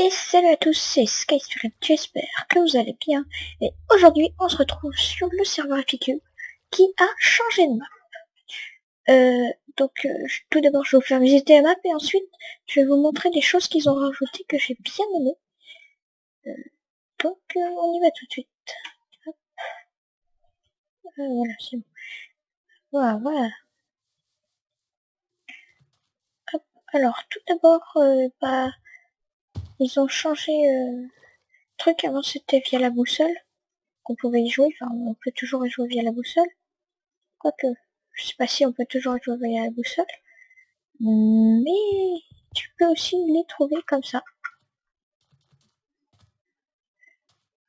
Et salut à tous, c'est SkySpirit, j'espère que vous allez bien. Et aujourd'hui, on se retrouve sur le serveur FQ qui a changé de map. Euh, donc, euh, tout d'abord, je vais vous faire visiter la map et ensuite, je vais vous montrer des choses qu'ils ont rajoutées que j'ai bien aimé. Euh, donc, on y va tout de suite. voilà, c'est bon. Voilà, voilà. Alors, tout d'abord, bah ils ont changé euh, truc. Avant c'était via la boussole qu'on pouvait y jouer. Enfin, on peut toujours y jouer via la boussole. Quoique, je sais pas si on peut toujours y jouer via la boussole. Mais tu peux aussi les trouver comme ça.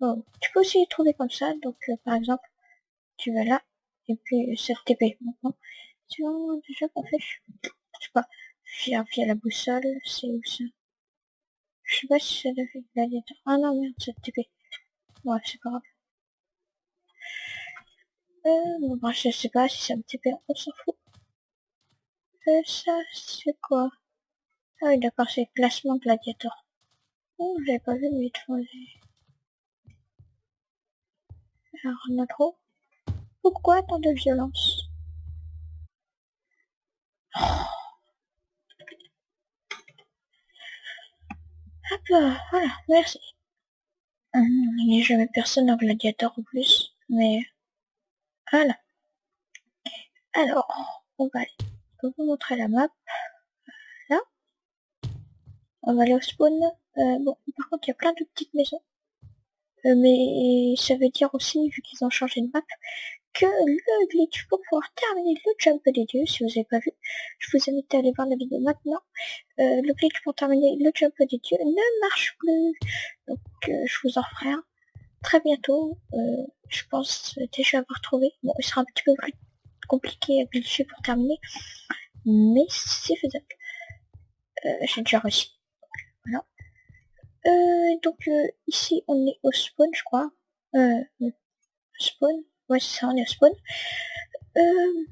Oh, tu peux aussi les trouver comme ça. Donc, euh, par exemple, tu vas là et puis cette TP. Maintenant, tu vois déjà qu'on fait, je sais pas, via, via la boussole, c'est où ça? Je sais pas si ça devait gladiateur. Ah non, merde, c'est TP. Ouais, c'est pas grave. Euh, bon, bah, je sais pas si ça me TP, on s'en fout. Euh, ça, c'est quoi Ah oui, d'accord, c'est classement gladiateur. Oh, j'avais pas vu, mais il Alors, on a trop. Pourquoi tant de violence? Oh. Hop là, voilà, merci. Hum, il n'y a jamais personne en gladiateur en plus, mais voilà. Alors, on va aller. vous montrer la map. Là. On va aller au spawn. Euh, bon, par contre, il y a plein de petites maisons. Euh, mais ça veut dire aussi, vu qu'ils ont changé de map, que le glitch pour pouvoir terminer le jump des dieux, si vous n'avez pas vu, je vous invite à aller voir la vidéo maintenant. Euh, le glitch pour terminer le jump des dieux ne marche plus. Donc euh, je vous en ferai un très bientôt. Euh, je pense déjà avoir trouvé. Bon, il sera un petit peu plus compliqué à glitcher pour terminer. Mais c'est faisable. J'ai déjà réussi. Voilà. donc ici on est au spawn je crois. spawn. Ouais, c'est ça, on est spawn. Euh,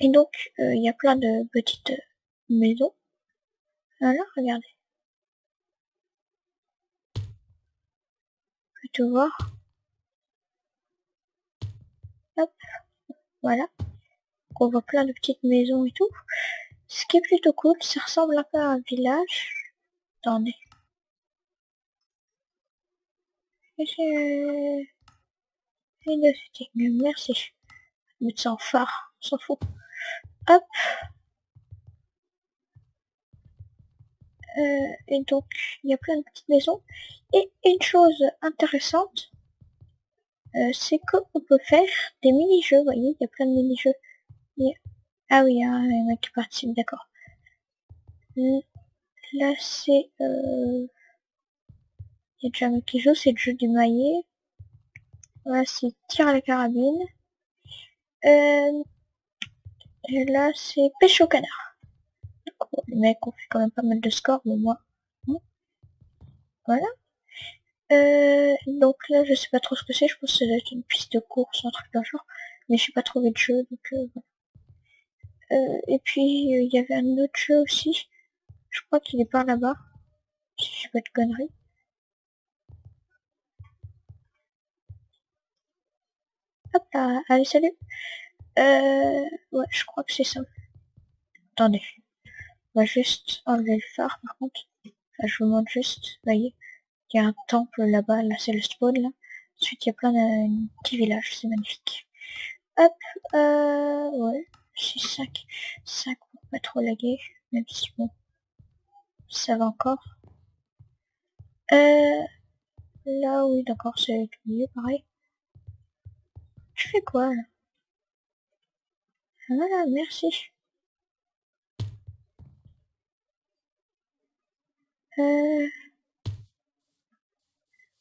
et donc, euh, il y a plein de petites maisons. Voilà, regardez. Tout voir. Hop, voilà. on voit plein de petites maisons et tout. Ce qui est plutôt cool, ça ressemble un peu à un village. Attendez. Merci. Mettre ça en phare, s'en fout. Hop. Euh, et donc, il y a plein de petites maisons. Et une chose intéressante, euh, c'est qu'on peut faire des mini-jeux. Vous voyez, il y a plein de mini-jeux. Ah oui, il y a un mec qui participe, d'accord. Là, c'est... Euh... Il y a déjà un mec qui joue, c'est le jeu du maillet. Là, c'est tir à la carabine. Euh, et là, c'est pêche au canard. les mecs ont fait quand même pas mal de scores, mais moi. Voilà. Euh, donc là, je sais pas trop ce que c'est. Je pense que c'est une piste de course, un truc d'un genre. Mais je pas trouvé de jeu, donc euh, voilà. et puis, il y avait un autre jeu aussi. Je crois qu'il est par là-bas. Si je fais pas de conneries. Hop là, allez salut. Euh, ouais, je crois que c'est ça. Attendez. On va juste enlever le phare par contre. je vous montre juste, voyez. Il y a un temple là-bas, là, c'est le spawn là. Ensuite il y a plein de petits villages, c'est magnifique. Hop, euh, ouais, c'est 5. 5 pour pas trop laguer, même si bon, ça va encore. Euh, là oui d'accord, c'est mieux pareil. Je fais quoi là Voilà, merci. Euh...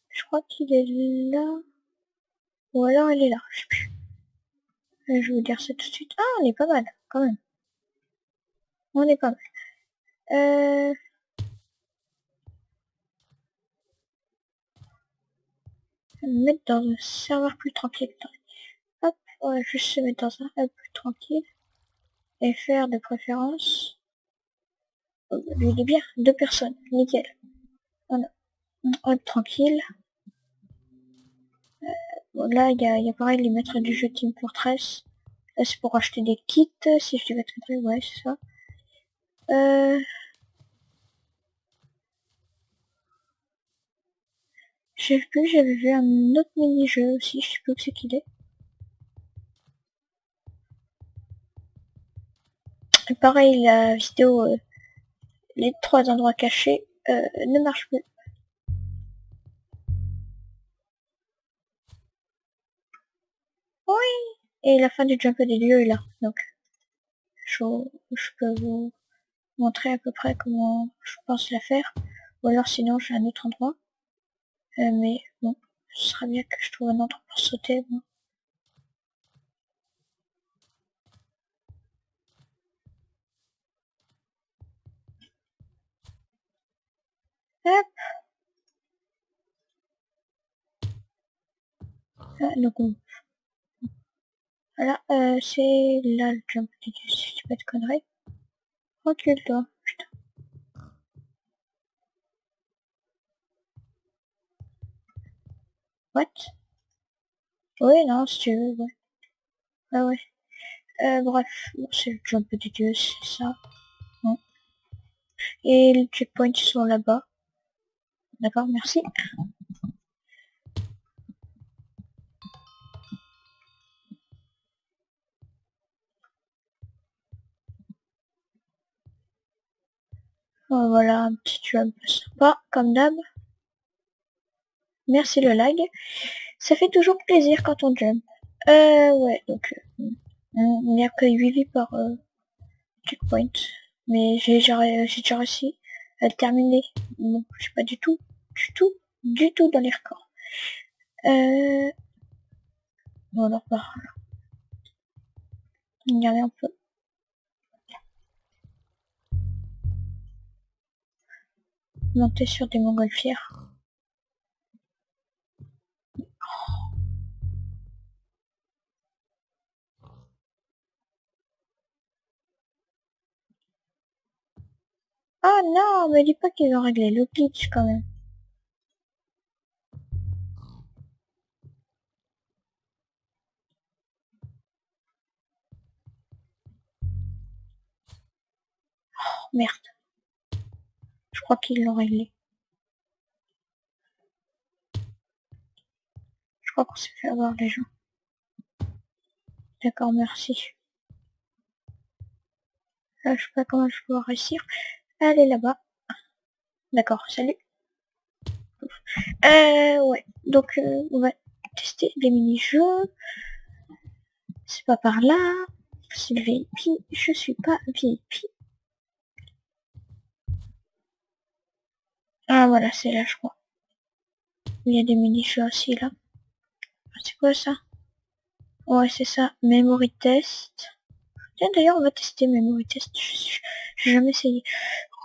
Je crois qu'il est là. Ou alors il est là, je sais plus. Euh, je vais vous dire ça tout de suite. Ah, on est pas mal, quand même. On est pas mal. Euh... Me mettre dans un serveur plus tranquille. Ouais, je se mettre dans un hub tranquille et faire. Euh, lui, il est bien. Deux personnes. Nickel. Voilà. Est tranquille. Euh, bon, là, il y a, pareil les maîtres du jeu Team Fortress. Là, c'est pour acheter des kits, si je dis pas de ouais, c'est ça. Euh... Je sais plus, j'avais vu un autre mini-jeu aussi, je sais plus où c'est qu'il est. Pareil, la vidéo, euh, les trois endroits cachés, euh, ne marche plus. Oui Et la fin du jump des dieux est là, donc je, peux vous montrer à peu près comment je pense la faire. Ou alors sinon j'ai un autre endroit. Euh, mais bon, ce serait bien que je trouve un endroit pour sauter. Bon. Donc Voilà, euh, c'est là le jump si dis pas de conneries. Recule-toi, putain. What? Oui, non, si tu veux, ouais. Ah ouais. Euh, bref, c'est le jump des dieux, c'est ça. Et les checkpoints sont là-bas. D'accord, merci. Oh, voilà, un petit jump sympa, comme d'hab. Merci le lag. Ça fait toujours plaisir quand on jump. Euh, ouais, donc, euh, on a que 8 vies par euh, checkpoint. Mais j'ai déjà, déjà réussi à le terminer. Bon, je suis pas du tout, du tout, du tout dans les records. Euh... Bon, alors, bah, regardez un peu. Monter sur des montgolfières. Ah non, me dis pas qu'ils ont réglé le glitch quand même. Oh, merde. Crois qu'ils l'ont réglé. Je crois qu'on s'est fait avoir les gens. D'accord, merci. Là, je sais pas comment je vais réussir. Allez là-bas. D'accord, salut. Euh, ouais. Donc, euh, on va tester les mini-jeux. C'est pas par là. C'est le VIP. Je suis pas VIP. Ah, voilà, c'est là, je crois. Il y a des mini-jeux aussi, là. Ah, c'est quoi, ça? Ouais, c'est ça. Memory test. Tiens, d'ailleurs, on va tester Memory test. J'ai jamais essayé.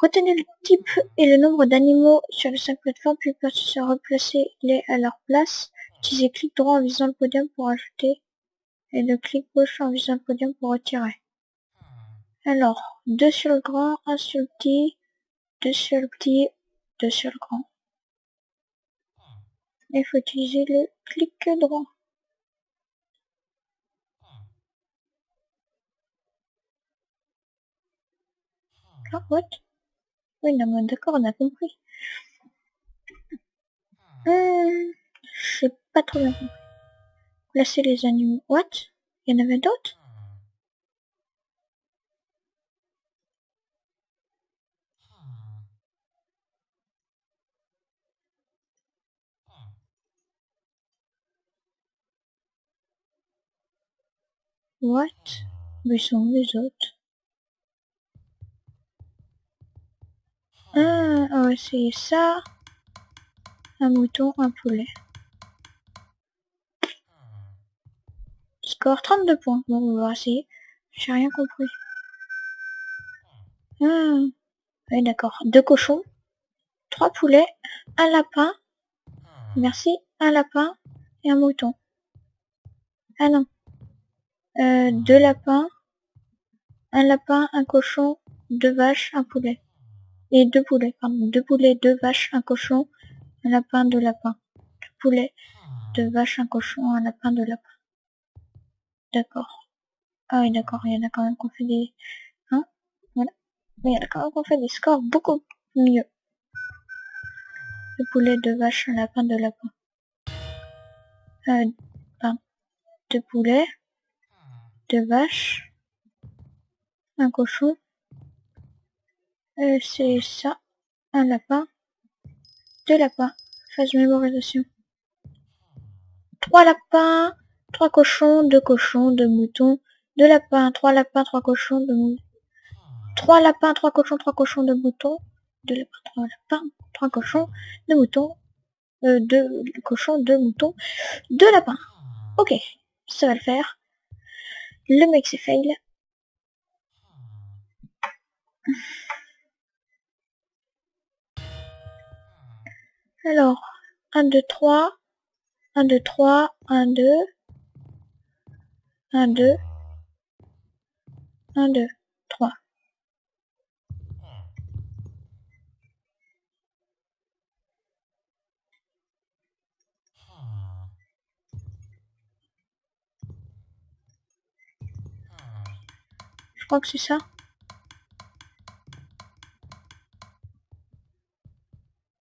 Retenez le type et le nombre d'animaux sur les cinq plateformes, puis replacer-les à leur place. Utilisez clic droit en visant le podium pour ajouter et le clic gauche en visant le podium pour retirer. Alors, deux sur le grand, un sur le petit, deux sur le petit, sur le grand. Il faut utiliser le clic droit. Ah, what? Oui, non, d'accord, on a compris. Hum, je sais pas trop bien. Placer les animaux. What? Il y en avait d'autres? What? Mais sont les autres Ah, on va essayer ça. Un mouton, un poulet. Score 32 points. Bon, on va essayer. J'ai rien compris. Ah. Oui, d'accord. Deux cochons. Trois poulets. Un lapin. Merci. Un lapin et un mouton. Ah non. Euh, deux lapins. Un lapin, un cochon, deux vaches, un poulet. Et deux poulets, pardon. Deux poulets, deux vaches, un cochon, un lapin, deux lapins. Deux poulets, deux vaches, un cochon, un lapin, deux lapins. D'accord. Ah oui, d'accord, il y en a quand même qu'on fait des... Hein? Voilà. Mais il y en a quand même qu'on fait des scores beaucoup mieux. Deux poulets, deux vaches, un lapin, deux lapins. Euh, pardon. Deux poulets, deux vaches, un cochon, euh, c'est ça, un lapin, deux lapins, phase mémorisation. Trois lapins, trois cochons, deux cochons, deux moutons, deux lapins, trois lapins, trois cochons, deux moutons. Trois lapins, trois cochons, trois cochons, deux moutons, deux lapins, trois lapins, trois cochons, deux moutons, euh, deux cochons, deux moutons, deux lapins. Ok, ça va le faire. Le mec c'est fail. Alors, 1, 2, 3, 1, 2, 3, 1, 2, 1, 2, 1, 2, crois que c'est ça. «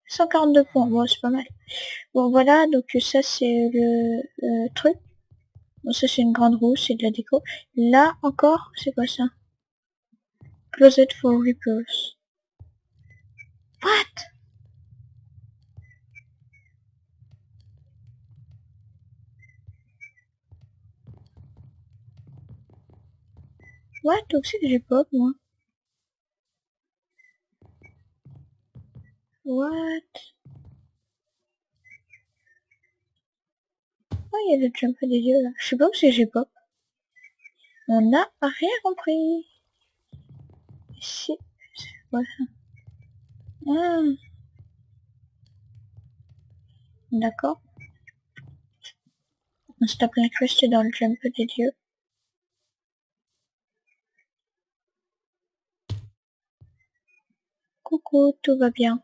142 points, bon c'est pas mal. Bon voilà, donc ça c'est le truc. Bon ça c'est une grande roue, c'est de la déco. Là encore, c'est quoi ça? Closet for Reapers. What? What Donc c'est que j'ai pop moi. What? Oh, il y a le jump des yeux là. Je sais pas où c'est j'ai pop. On n'a rien compris. Si. Voilà. Ah. D'accord. On s'est incrusté dans le jump des dieux. Coucou, tout va bien.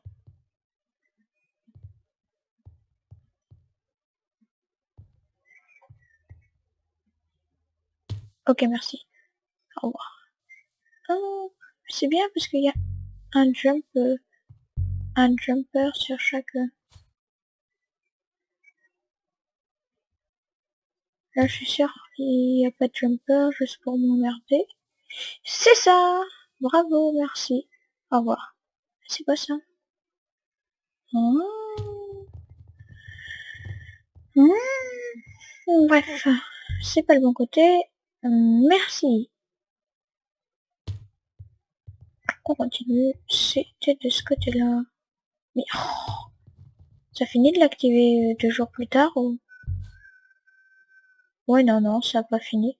Ok, merci. Au revoir. Oh, c'est bien parce qu'il y a un jump, euh, un jumper sur chaque... Euh. Là, je suis sûr qu'il n'y a pas de jumper juste pour m'emmerder. C'est ça Bravo, merci. Au revoir. C'est pas ça? Oh. hmm. Bref, c'est pas le bon côté. Merci. On continue. C'était de ce côté-là. Mais oh, ça finit de l'activer deux jours plus tard ou? Ouais, non, non, ça n'a pas fini.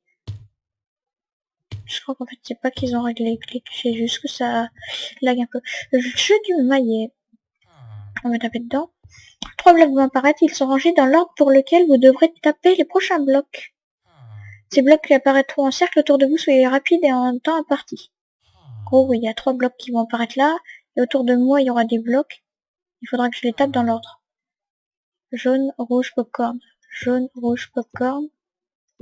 Je crois qu'en fait, c'est pas qu'ils ont réglé les clics, c'est juste que ça lag un peu. Le jeu du maillet. On va taper dedans. Trois blocs vont apparaître, ils sont rangés dans l'ordre pour lequel vous devrez taper les prochains blocs. Ces blocs qui apparaîtront en cercle autour de vous, soyez rapide et en temps imparti. En gros, il y a trois blocs qui vont apparaître là, et autour de moi, il y aura des blocs. Il faudra que je les tape dans l'ordre. Jaune, rouge, popcorn. Jaune, rouge, popcorn.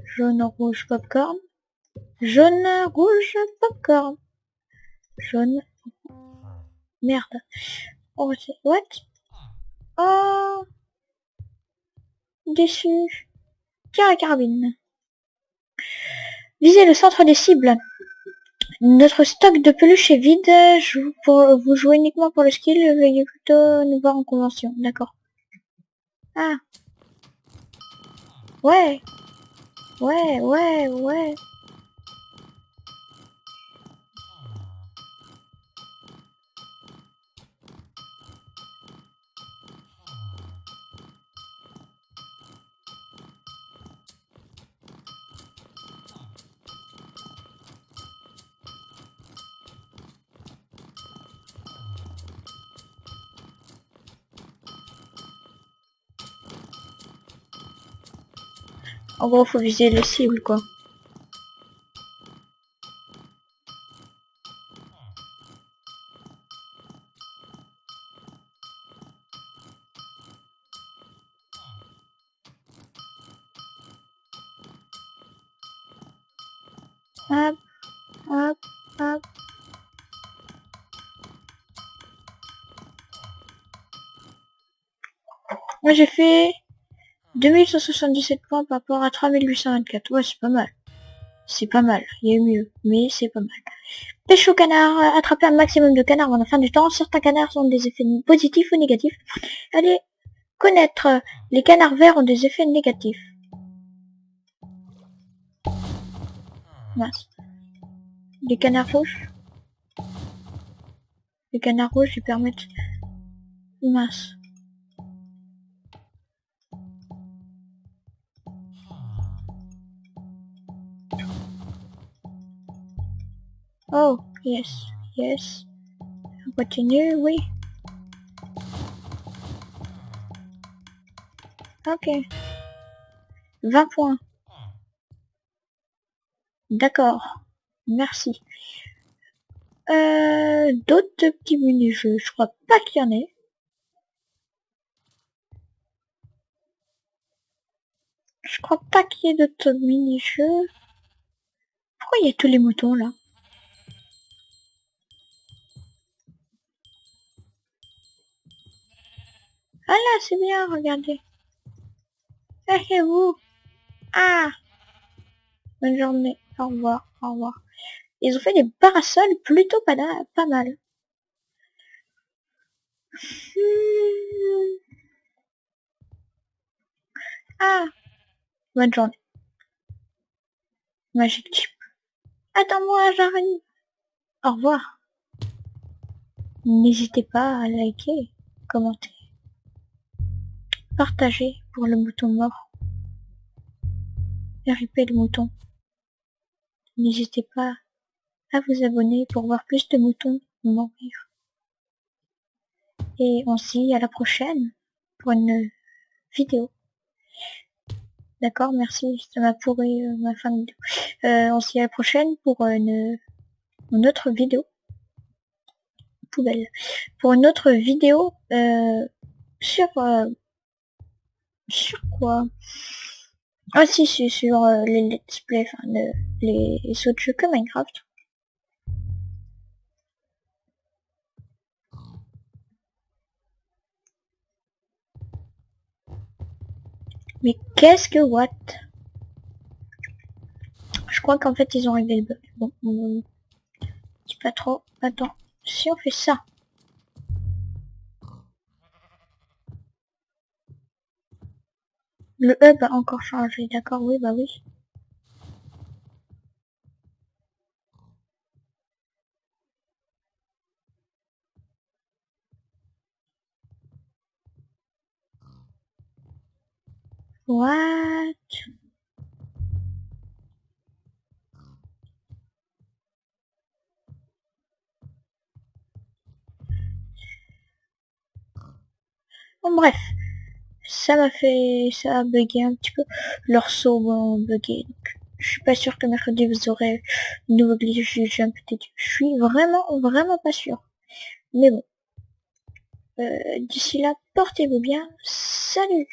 Jaune, rouge, popcorn. Jaune, rouge, popcorn. Jaune. Merde. What? Oh Déçu. Tiens la carabine. Visez le centre des cibles. Notre stock de peluche est vide. Je vous, pour, vous jouez uniquement pour le skill. Veuillez plutôt nous voir en convention. D'accord. Ah. Ouais. Ouais, ouais, ouais. En gros, faut viser les cibles, quoi. Hop, hop, hop. Moi j'ai fait 2177 points par rapport à 3824. Ouais, c'est pas mal. C'est pas mal. Il y a eu mieux, mais c'est pas mal. Pêche au canard. Attraper un maximum de canards avant la fin du temps. Certains canards ont des effets positifs ou négatifs. Allez, connaître. Les canards verts ont des effets négatifs. Mince. Les canards rouges. Les canards rouges, ils permettent... Mince. Oh, yes, yes. Continue, oui. Ok. 20 points. D'accord. Merci. Euh, d'autres petits mini-jeux. Je crois pas qu'il y en ait. Je crois pas qu'il y ait d'autres mini-jeux. Pourquoi il y a tous les moutons là? Ah là, c'est bien, regardez. Vous Ah Bonne journée. Au revoir, au revoir. Ils ont fait des parasols plutôt pas, pas mal. Hmm. Ah Bonne journée. Magic Chip. Attends-moi, j'arrive. Au revoir. N'hésitez pas à liker, commenter. Partagez pour le mouton mort. RIP le mouton. N'hésitez pas à vous abonner pour voir plus de moutons mourir. Et on se dit à la prochaine pour une vidéo. D'accord, merci, ça m'a pourri euh, ma fin de vidéo. Euh, on se dit à la prochaine pour une, une autre vidéo. Poubelle. Pour une autre vidéo euh, sur sur quoi? Ah si, c'est sur euh, les let's play, enfin les, autres jeux que Minecraft. Mais qu'est-ce que what? Je crois qu'en fait ils ont réglé le bug. Bon, on... pas trop. Attends, si on fait ça. Le hub a encore changé, d'accord, oui, bah oui. What? Bon, bref ça m'a fait, ça a bugué un petit peu. Leurs sauts bugger. Donc, je suis pas sûr que mercredi vous aurez une nouveau glitch du jump Je suis vraiment, vraiment pas sûr. Mais bon. Euh, d'ici là, portez-vous bien. Salut